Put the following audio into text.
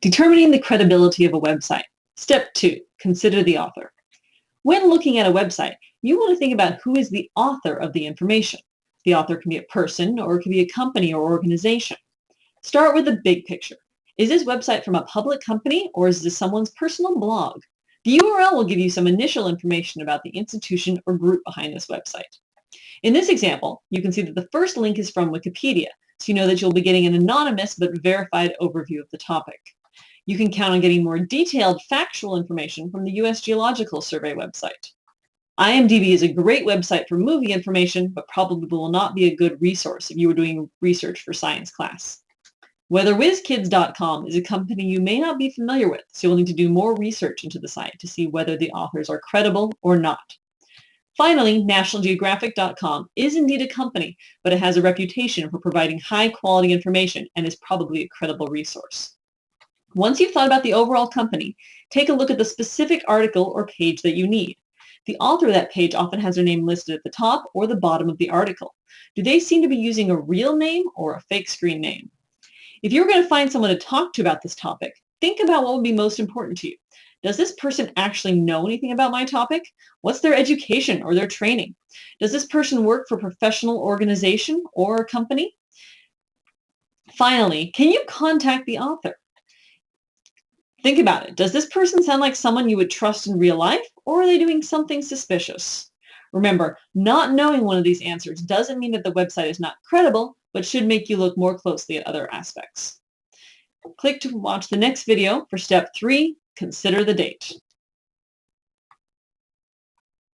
Determining the credibility of a website. Step 2. Consider the author. When looking at a website, you want to think about who is the author of the information. The author can be a person or it can be a company or organization. Start with the big picture. Is this website from a public company or is this someone's personal blog? The URL will give you some initial information about the institution or group behind this website. In this example, you can see that the first link is from Wikipedia, so you know that you'll be getting an anonymous but verified overview of the topic. You can count on getting more detailed factual information from the U.S. Geological Survey website. IMDb is a great website for movie information, but probably will not be a good resource if you were doing research for science class. WeatherWizKids.com is a company you may not be familiar with, so you'll need to do more research into the site to see whether the authors are credible or not. Finally, NationalGeographic.com is indeed a company, but it has a reputation for providing high-quality information and is probably a credible resource. Once you've thought about the overall company, take a look at the specific article or page that you need. The author of that page often has their name listed at the top or the bottom of the article. Do they seem to be using a real name or a fake screen name? If you're going to find someone to talk to about this topic, think about what would be most important to you. Does this person actually know anything about my topic? What's their education or their training? Does this person work for a professional organization or a company? Finally, can you contact the author? Think about it. Does this person sound like someone you would trust in real life, or are they doing something suspicious? Remember, not knowing one of these answers doesn't mean that the website is not credible, but should make you look more closely at other aspects. Click to watch the next video for step three, consider the date.